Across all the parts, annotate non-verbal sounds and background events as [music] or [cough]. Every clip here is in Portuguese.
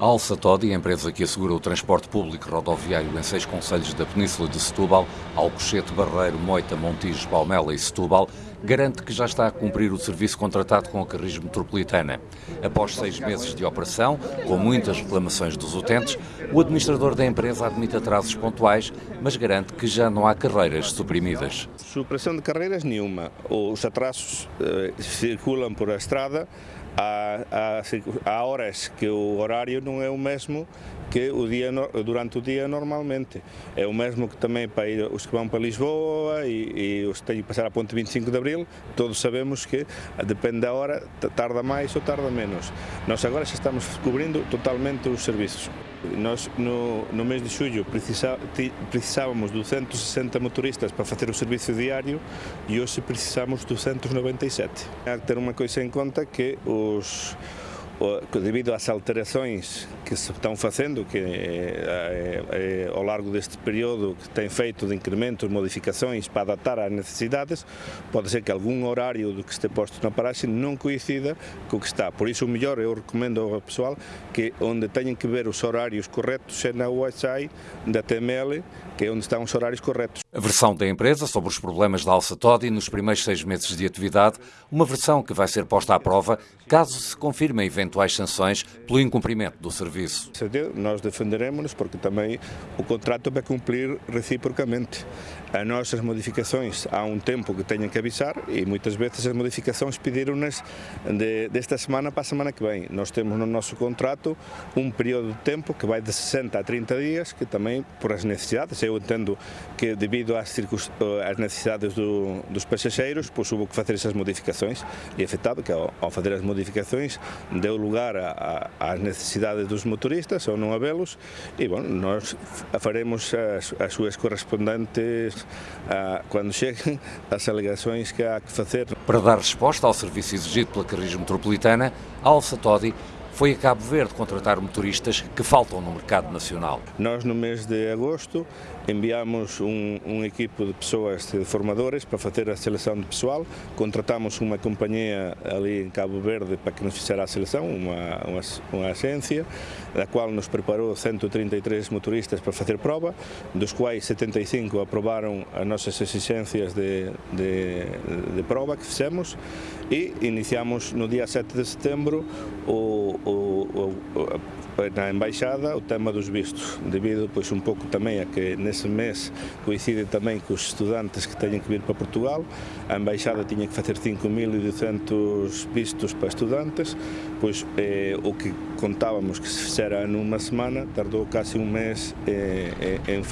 A Alça Todi, empresa que assegura o transporte público rodoviário em seis conselhos da Península de Setúbal, Alcochete, Barreiro, Moita, Montijo, Palmela e Setúbal, garante que já está a cumprir o serviço contratado com a Carris Metropolitana. Após seis meses de operação, com muitas reclamações dos utentes, o administrador da empresa admite atrasos pontuais, mas garante que já não há carreiras suprimidas. Supressão de carreiras nenhuma. Os atrasos eh, circulam por a estrada há, há, há, horas que o horário não é o mesmo que o dia, durante o dia normalmente. É o mesmo que também para ir, os que vão para Lisboa e, e os que têm que passar a ponte 25 de Abril, todos sabemos que depende da hora, tarda mais ou tarda menos. Nós agora já estamos cobrindo totalmente os serviços. Nós, no, no mês de julho, precisávamos 260 motoristas para fazer o serviço diário e hoje precisamos 297. Há que ter uma coisa em conta que os devido às alterações que se estão fazendo, que é, é, ao largo deste período que tem feito de incrementos, modificações para adaptar às necessidades, pode ser que algum horário do que esteja posto na paragem não coincida com o que está. Por isso, o melhor, eu recomendo ao pessoal que onde tenham que ver os horários corretos é na website da TML, que é onde estão os horários corretos. A versão da empresa sobre os problemas da Alça Todi nos primeiros seis meses de atividade, uma versão que vai ser posta à prova caso se confirmem eventuais sanções pelo incumprimento do serviço. Nós defenderemos-nos porque também o contrato vai cumprir reciprocamente. As nossas modificações há um tempo que tenham que avisar e muitas vezes as modificações pediram-nas de, desta semana para a semana que vem. Nós temos no nosso contrato um período de tempo que vai de 60 a 30 dias, que também por as necessidades, eu entendo que devido devido às, às necessidades do, dos passageiros, pois houve que fazer essas modificações e é afetado que ao, ao fazer as modificações deu lugar a, a, às necessidades dos motoristas ou não havê-los e bom, nós faremos as, as suas correspondentes a, quando [laughs] cheguem as alegações que há que fazer. Para dar resposta ao serviço exigido pela Carris Metropolitana, a Alça Todi foi a Cabo Verde contratar motoristas que faltam no mercado nacional. Nós, no mês de agosto, enviamos um, um equipo de pessoas, de formadores, para fazer a seleção de pessoal. Contratamos uma companhia ali em Cabo Verde para que nos fizesse a seleção, uma, uma, uma agência, da qual nos preparou 133 motoristas para fazer prova, dos quais 75 aprovaram as nossas exigências de, de, de prova que fizemos e iniciamos no dia 7 de setembro o, na Embaixada o tema dos vistos, devido pois um pouco também a que nesse mês coincide também com os estudantes que têm que vir para Portugal, a Embaixada tinha que fazer 5.200 vistos para estudantes, pois eh, o que contávamos que se fizera numa semana, tardou quase um mês, eh, em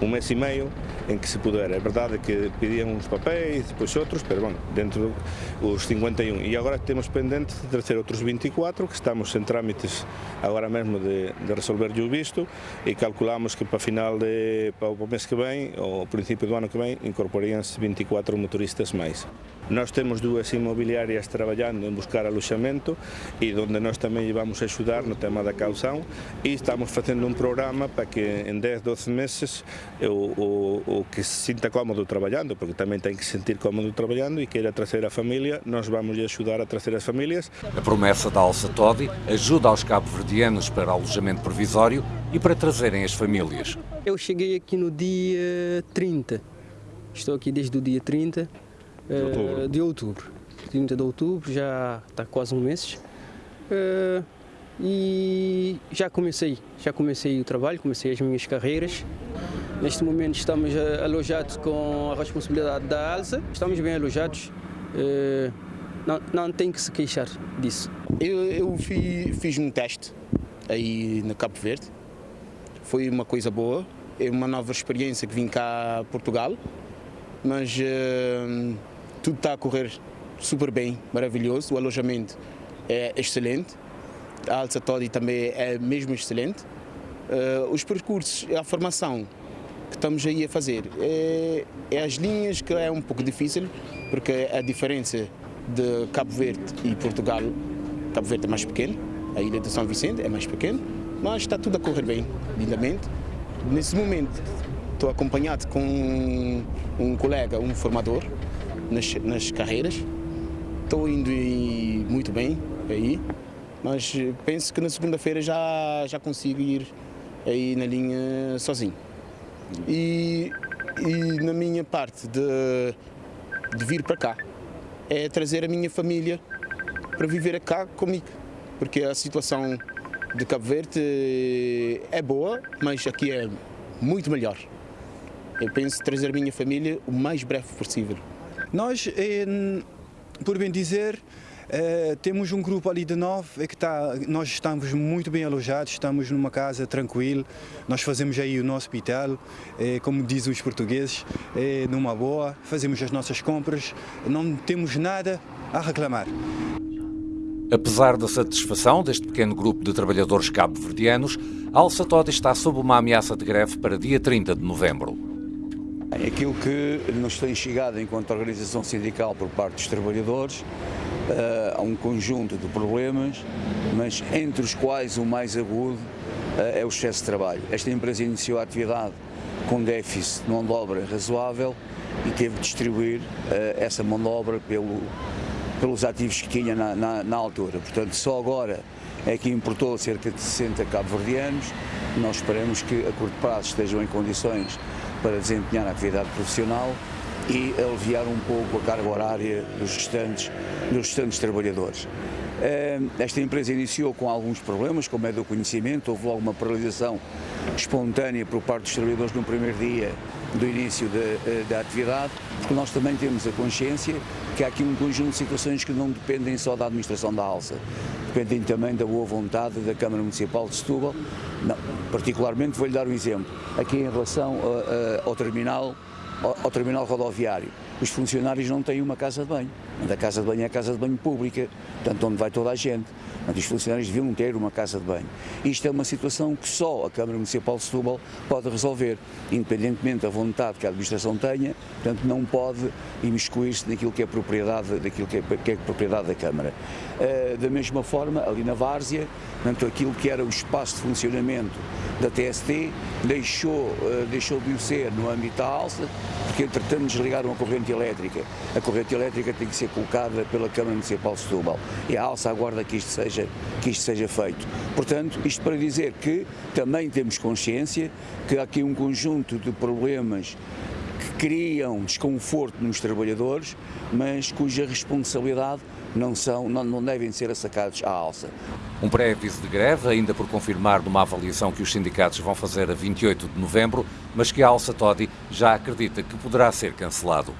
um mês e meio em que se pudera. É verdade que pediam uns papéis, depois outros, mas bom, dentro dos 51. E agora temos pendente de trazer outros 24, que estamos em trâmites agora mesmo de, de resolver o visto e calculamos que para final de, para o mês que vem, ou princípio do ano que vem, incorporariam-se 24 motoristas mais. Nós temos duas imobiliárias trabalhando em buscar alojamento e onde nós também vamos ajudar no tema da caução e estamos fazendo um programa para que em 10, 12 meses o, o, o que se sinta cómodo trabalhando, porque também tem que se sentir cómodo trabalhando e queira trazer a família, nós vamos lhe ajudar a trazer as famílias. A promessa da Alça Todi ajuda aos cabo-verdianos para alojamento provisório e para trazerem as famílias. Eu cheguei aqui no dia 30, estou aqui desde o dia 30 de outubro. Uh, de outubro. 30 de outubro, já está quase um mês. Uh, e já comecei, já comecei o trabalho, comecei as minhas carreiras. Neste momento estamos alojados com a responsabilidade da ALSA, estamos bem alojados, não, não tem que se queixar disso. Eu, eu fiz, fiz um teste aí no Cabo Verde, foi uma coisa boa, é uma nova experiência que vim cá a Portugal, mas uh, tudo está a correr super bem, maravilhoso. O alojamento é excelente. A Alça Todi também é mesmo excelente. Uh, os percursos, a formação que estamos aí a fazer é, é, as linhas que é um pouco difícil, porque a diferença de Cabo Verde e Portugal, Cabo Verde é mais pequeno, a ilha de São Vicente é mais pequeno, mas está tudo a correr bem, lindamente. Nesse momento estou acompanhado com um colega, um formador, nas, nas carreiras. Estou indo muito bem aí. Mas penso que na segunda-feira já, já consigo ir aí na linha sozinho. E, e na minha parte de, de vir para cá, é trazer a minha família para viver cá comigo. Porque a situação de Cabo Verde é boa, mas aqui é muito melhor. Eu penso trazer a minha família o mais breve possível. Nós, por bem dizer, é, temos um grupo ali de nove, é que tá, nós estamos muito bem alojados, estamos numa casa tranquila, nós fazemos aí o nosso hospital, é, como dizem os portugueses, numa boa, fazemos as nossas compras, não temos nada a reclamar. Apesar da satisfação deste pequeno grupo de trabalhadores cabo-verdianos, Alça Toda está sob uma ameaça de greve para dia 30 de novembro. Aquilo que nos tem chegado enquanto organização sindical por parte dos trabalhadores uh, há um conjunto de problemas, mas entre os quais o mais agudo uh, é o excesso de trabalho. Esta empresa iniciou a atividade com déficit de mão de obra razoável e teve de distribuir uh, essa mão de obra pelo, pelos ativos que tinha na, na, na, altura. Portanto, só agora é que importou cerca de 60 cabo-verdianos. Nós esperamos que a curto prazo estejam em condições para desempenhar a atividade profissional e aliviar um pouco a carga horária dos restantes, dos restantes trabalhadores. Eh, esta empresa iniciou com alguns problemas, como é do conhecimento, houve logo uma paralisação espontânea por parte dos trabalhadores no primeiro dia do início eh, da atividade, porque nós também temos a consciência que há aqui um conjunto de situações que não dependem só da administração da alça, dependem também da boa vontade da Câmara Municipal de Setúbal. Não, particularmente vou-lhe dar um exemplo, aqui em relação a, a, ao terminal ao, terminal rodoviário. Os funcionários não têm uma casa de banho. A casa de banho é a casa de banho pública, portanto, onde vai toda a gente. Portanto, os funcionários deviam ter uma casa de banho. Isto é uma situação que só a Câmara Municipal de Setúbal pode resolver, independentemente da vontade que a administração tenha, portanto, não pode imiscuir-se naquilo que é propriedade, daquilo que é, que é propriedade da Câmara. Uh, da mesma forma, ali na Várzea, portanto, aquilo que era o espaço de funcionamento da TST deixou, uh, deixou de o ser no âmbito da alça, porque entretanto desligaram a corrente elétrica. A corrente elétrica tem que ser colocada pela Câmara Municipal de Setúbal e a alça aguarda que isto seja, que isto seja feito. Portanto, isto para dizer que também temos consciência que há aqui um conjunto de problemas que criam desconforto nos trabalhadores, mas cuja responsabilidade não, são, não, não devem ser assacados à alça. Um pré-aviso de greve, ainda por confirmar numa avaliação que os sindicatos vão fazer a 28 de novembro, mas que a Alça Todi já acredita que poderá ser cancelado.